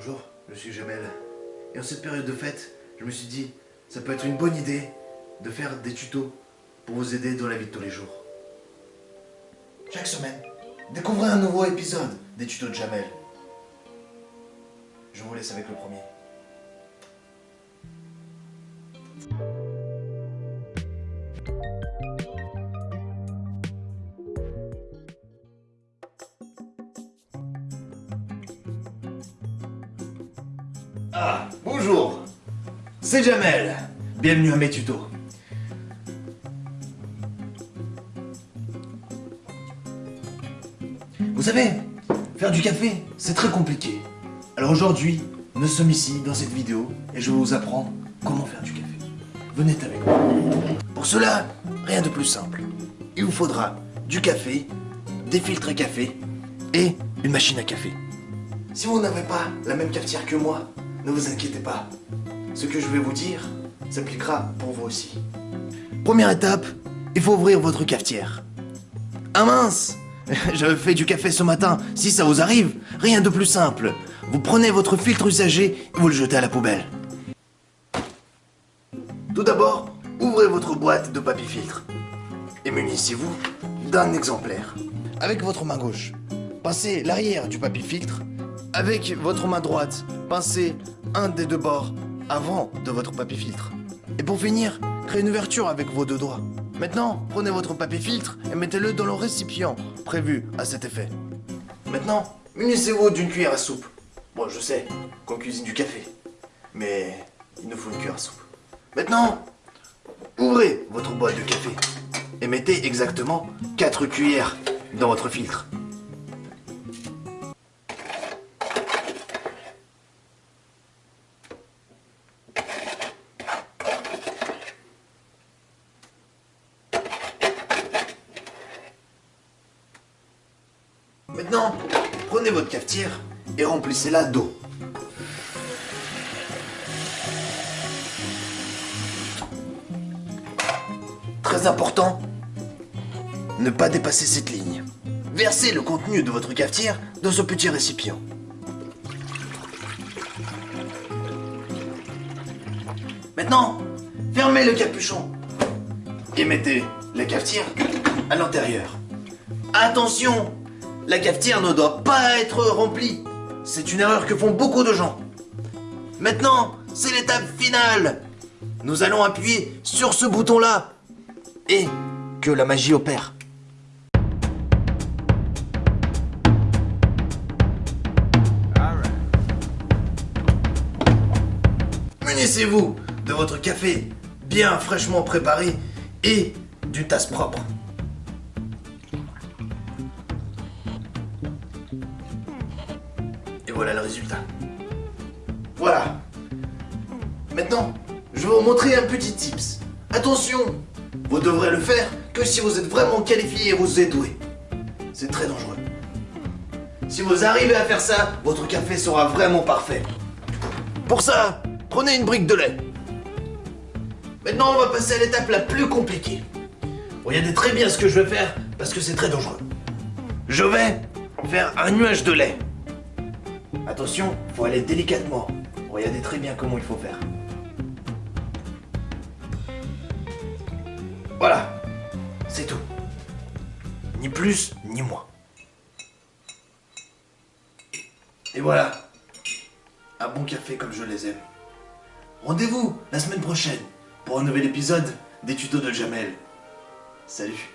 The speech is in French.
Bonjour, je suis Jamel. Et en cette période de fête, je me suis dit, ça peut être une bonne idée de faire des tutos pour vous aider dans la vie de tous les jours. Chaque semaine, découvrez un nouveau épisode des tutos de Jamel. Je vous laisse avec le premier. Ah, bonjour C'est Jamel Bienvenue à mes tutos. Vous savez, faire du café, c'est très compliqué. Alors aujourd'hui, nous sommes ici dans cette vidéo et je vous apprendre comment faire du café. Venez avec moi. Pour cela, rien de plus simple. Il vous faudra du café, des filtres à café et une machine à café. Si vous n'avez pas la même cafetière que moi, ne vous inquiétez pas. Ce que je vais vous dire s'appliquera pour vous aussi. Première étape, il faut ouvrir votre cafetière. Ah mince J'avais fait du café ce matin. Si ça vous arrive, rien de plus simple. Vous prenez votre filtre usagé et vous le jetez à la poubelle. Tout d'abord, ouvrez votre boîte de papier filtre. Et munissez-vous d'un exemplaire. Avec votre main gauche, passez l'arrière du papier filtre. Avec votre main droite, pincez un des deux bords avant de votre papier filtre. Et pour finir, créez une ouverture avec vos deux doigts. Maintenant, prenez votre papier filtre et mettez-le dans le récipient prévu à cet effet. Maintenant, munissez-vous d'une cuillère à soupe. Bon, je sais qu'on cuisine du café, mais il nous faut une cuillère à soupe. Maintenant, ouvrez votre boîte de café et mettez exactement 4 cuillères dans votre filtre. Prenez votre cafetière et remplissez-la d'eau. Très important, ne pas dépasser cette ligne. Versez le contenu de votre cafetière dans ce petit récipient. Maintenant, fermez le capuchon et mettez la cafetière à l'intérieur. Attention, la cafetière ne doit pas être remplie. C'est une erreur que font beaucoup de gens. Maintenant, c'est l'étape finale. Nous allons appuyer sur ce bouton-là. Et que la magie opère. Munissez-vous de votre café bien fraîchement préparé et d'une tasse propre. Voilà le résultat. Voilà. Maintenant, je vais vous montrer un petit tips. Attention, vous devrez le faire que si vous êtes vraiment qualifié et vous êtes doué. C'est très dangereux. Si vous arrivez à faire ça, votre café sera vraiment parfait. Pour ça, prenez une brique de lait. Maintenant, on va passer à l'étape la plus compliquée. Regardez très bien ce que je vais faire parce que c'est très dangereux. Je vais faire un nuage de lait. Attention, faut aller délicatement. Regardez très bien comment il faut faire. Voilà, c'est tout. Ni plus, ni moins. Et voilà, un bon café comme je les aime. Rendez-vous la semaine prochaine pour un nouvel épisode des tutos de Jamel. Salut.